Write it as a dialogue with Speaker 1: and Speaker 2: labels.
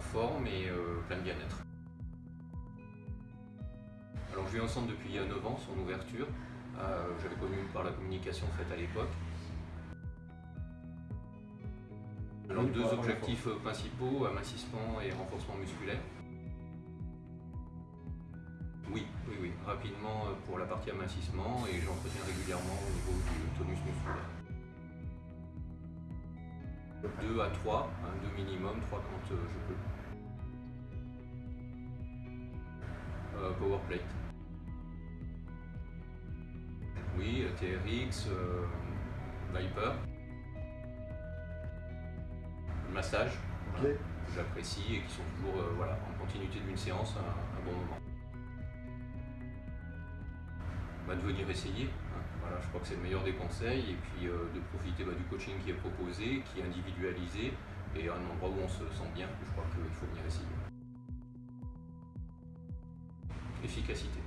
Speaker 1: forme et euh, plein de bien-être. Alors je vis en centre depuis 9 ans, son ouverture. Euh, j'avais connu par la communication faite à l'époque. Alors deux objectifs principaux, amincissement et renforcement musculaire. Oui, oui, oui, rapidement euh, pour la partie amincissement et j'entretiens régulièrement au niveau du tonus 2 à 3, 2 minimum, 3 quand euh, je peux. Euh, power plate. Oui, TRX, Viper. massage, que j'apprécie et qui sont toujours voilà, en continuité d'une séance un bon moment de venir essayer. Hein. Voilà, je crois que c'est le meilleur des conseils et puis euh, de profiter bah, du coaching qui est proposé, qui est individualisé et un endroit où on se sent bien. Je crois qu'il faut venir essayer. Efficacité.